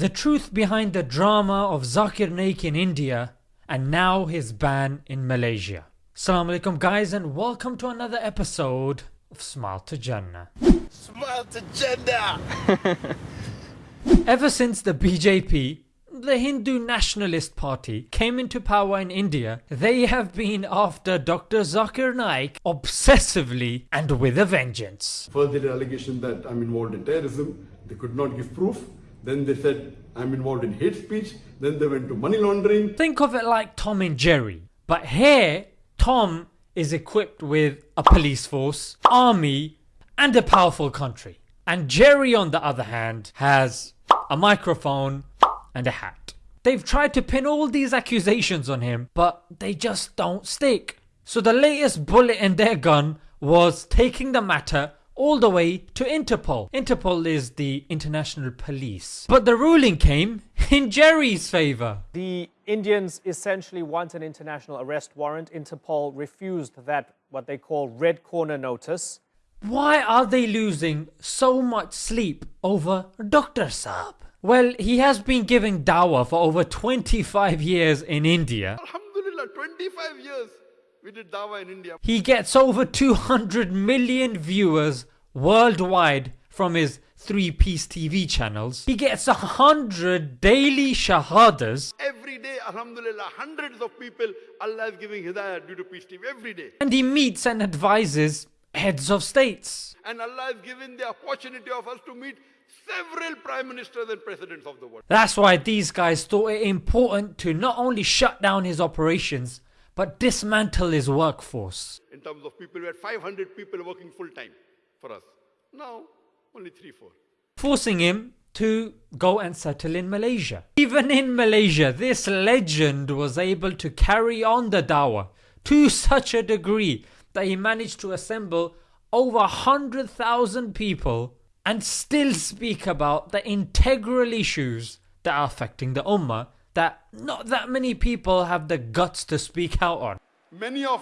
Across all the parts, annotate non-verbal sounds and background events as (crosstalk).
the truth behind the drama of Zakir Naik in India and now his ban in Malaysia. Assalamu alaikum guys and welcome to another episode of Smile to Jannah. Smile to Jannah! (laughs) Ever since the BJP, the Hindu Nationalist Party, came into power in India, they have been after Dr. Zakir Naik obsessively and with a vengeance. Further allegation that I'm involved in terrorism, they could not give proof. Then they said I'm involved in hate speech. Then they went to money laundering. Think of it like Tom and Jerry. But here, Tom is equipped with a police force, army, and a powerful country. And Jerry, on the other hand, has a microphone and a hat. They've tried to pin all these accusations on him, but they just don't stick. So the latest bullet in their gun was taking the matter all the way to Interpol. Interpol is the international police. But the ruling came in Jerry's favour. The Indians essentially want an international arrest warrant. Interpol refused that, what they call red corner notice. Why are they losing so much sleep over Dr. Saab? Well, he has been giving dawah for over 25 years in India. Alhamdulillah, 25 years we did dawah in India. He gets over 200 million viewers worldwide from his three Peace TV channels. He gets a hundred daily shahadas Every day, Alhamdulillah, hundreds of people Allah is giving hidayah due to Peace TV every day. and he meets and advises heads of states. And Allah has given the opportunity of us to meet several prime ministers and presidents of the world. That's why these guys thought it important to not only shut down his operations but dismantle his workforce. In terms of people, we had 500 people working full time for us. Now, only 3 4. forcing him to go and settle in Malaysia. Even in Malaysia, this legend was able to carry on the dawah to such a degree that he managed to assemble over 100,000 people and still speak about the integral issues that are affecting the ummah that not that many people have the guts to speak out on. Many of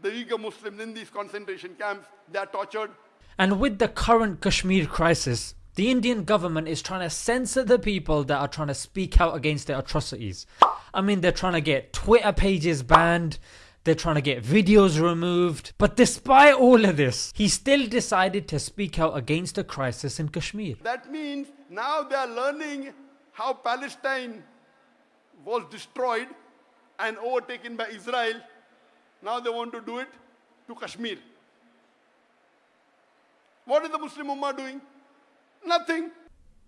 the Uyghur Muslims in these concentration camps, they are tortured. And with the current Kashmir crisis, the Indian government is trying to censor the people that are trying to speak out against the atrocities. I mean, they're trying to get Twitter pages banned, they're trying to get videos removed. But despite all of this, he still decided to speak out against the crisis in Kashmir. That means now they are learning how Palestine was destroyed and overtaken by Israel. Now they want to do it to Kashmir. What is the Muslim Ummah doing? Nothing.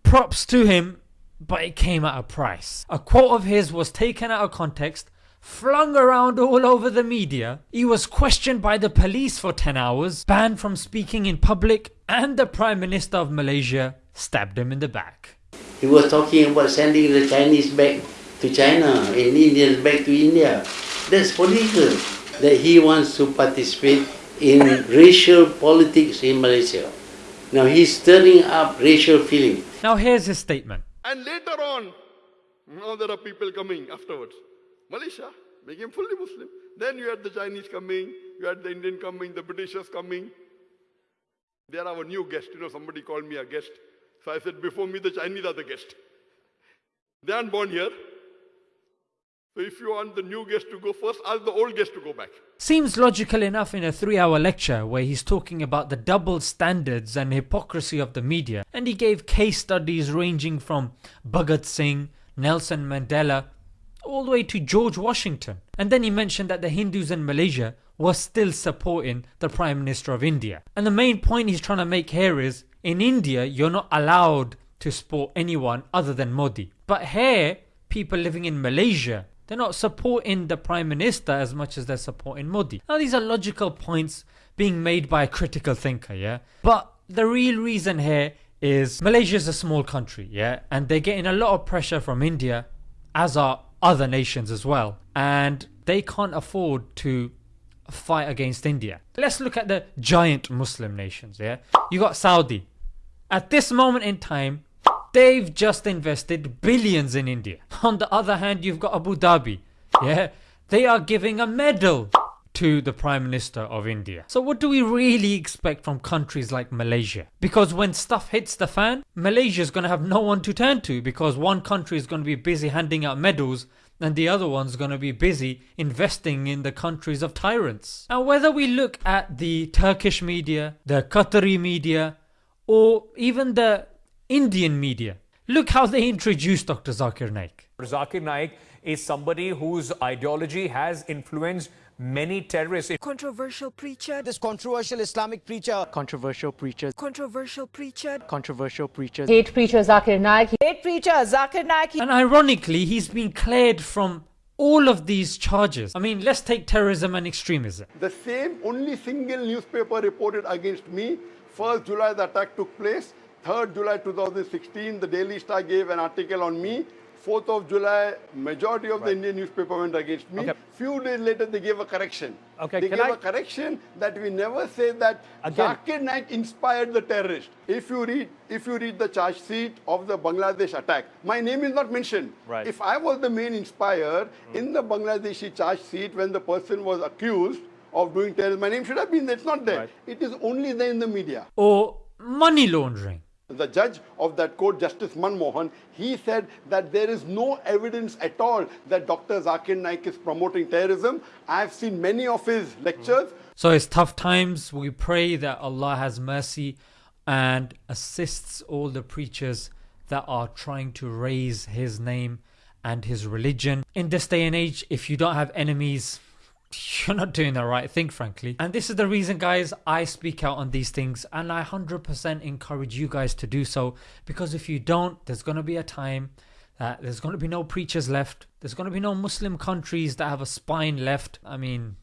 Props to him, but it came at a price. A quote of his was taken out of context, flung around all over the media. He was questioned by the police for 10 hours, banned from speaking in public, and the Prime Minister of Malaysia stabbed him in the back. He was talking about sending the Chinese back to China and Indians back to India. That's political. That he wants to participate in racial politics in Malaysia. Now he's stirring up racial feeling. Now here's his statement. And later on, now there are people coming afterwards. Malaysia became fully Muslim. Then you had the Chinese coming, you had the Indian coming, the Britishers coming. They are our new guest. You know, somebody called me a guest. So I said, before me, the Chinese are the guest. They aren't born here. So if you want the new guest to go first, ask the old guest to go back. Seems logical enough in a 3 hour lecture where he's talking about the double standards and hypocrisy of the media and he gave case studies ranging from Bhagat Singh, Nelson Mandela, all the way to George Washington. And then he mentioned that the Hindus in Malaysia were still supporting the Prime Minister of India. And the main point he's trying to make here is in India you're not allowed to support anyone other than Modi. But here, people living in Malaysia they're not supporting the Prime Minister as much as they're supporting Modi. Now these are logical points being made by a critical thinker, yeah? But the real reason here is Malaysia is a small country, yeah? And they're getting a lot of pressure from India, as are other nations as well. And they can't afford to fight against India. Let's look at the giant Muslim nations, yeah? You got Saudi. At this moment in time, They've just invested billions in India. On the other hand, you've got Abu Dhabi. Yeah, they are giving a medal to the Prime Minister of India. So, what do we really expect from countries like Malaysia? Because when stuff hits the fan, Malaysia is going to have no one to turn to because one country is going to be busy handing out medals and the other one's going to be busy investing in the countries of tyrants. Now, whether we look at the Turkish media, the Qatari media, or even the Indian media, look how they introduced Dr. Zakir Naik. Zakir Naik is somebody whose ideology has influenced many terrorists. controversial preacher, This controversial Islamic preacher. controversial preachers, controversial preacher, controversial preachers. hate preacher Zakir Naik. hate preacher Zakir Naik. And ironically, he's been cleared from all of these charges. I mean, let's take terrorism and extremism. The same only single newspaper reported against me. 1st July the attack took place. 3rd July 2016 the Daily Star gave an article on me. 4th of July majority of the Indian newspaper went against me. Okay. Few days later they gave a correction. Okay, they can gave I- a correction that we never say that Again- Zakir Naik inspired the terrorist. If you read if you read the charge sheet of the Bangladesh attack, my name is not mentioned. Right. If I was the main inspired hmm. in the Bangladeshi charge sheet when the person was accused of doing terrorism, my name should have been there. It's not there. Right. It is only there in the media. Or money laundering. The judge of that court, Justice Manmohan, he said that there is no evidence at all that Dr. Zakir Naik is promoting terrorism. I have seen many of his lectures. So it's tough times. We pray that Allah has mercy and assists all the preachers that are trying to raise His name and His religion. In this day and age, if you don't have enemies, you're not doing the right thing, frankly. And this is the reason, guys, I speak out on these things and I 100% encourage you guys to do so because if you don't, there's going to be a time that there's going to be no preachers left. There's going to be no Muslim countries that have a spine left. I mean,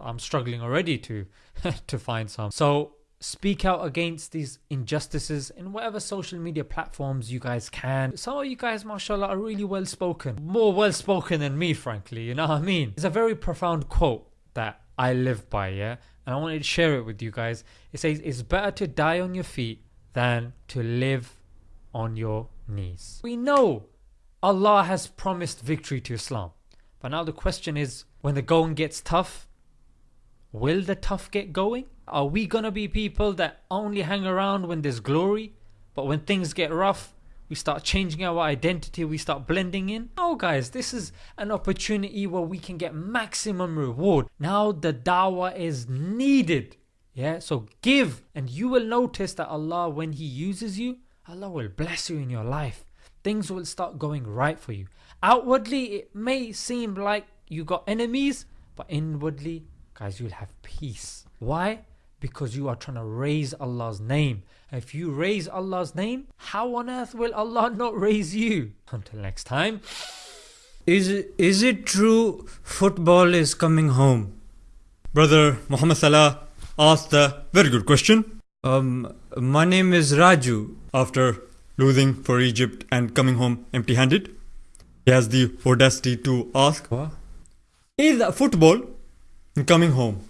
I'm struggling already to (laughs) to find some. So speak out against these injustices in whatever social media platforms you guys can. Some of you guys, mashallah, are really well spoken. More well spoken than me, frankly. You know what I mean? It's a very profound quote that I live by, yeah? And I wanted to share it with you guys. It says, It's better to die on your feet than to live on your knees. We know Allah has promised victory to Islam. But now the question is when the going gets tough, will the tough get going? Are we gonna be people that only hang around when there's glory, but when things get rough, we start changing our identity, we start blending in? No, guys, this is an opportunity where we can get maximum reward. Now the dawah is needed. Yeah, so give, and you will notice that Allah, when He uses you, Allah will bless you in your life. Things will start going right for you. Outwardly, it may seem like you got enemies, but inwardly, guys, you'll have peace. Why? Because you are trying to raise Allah's name. If you raise Allah's name, how on earth will Allah (laughs) not raise you? Until next time. Is it, is it true football is coming home? Brother Muhammad Salah asked a very good question. Um, my name is Raju. After losing for Egypt and coming home empty handed, he has the audacity to ask, Is football coming home?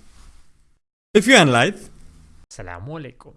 If you analyze, Assalamu alaikum.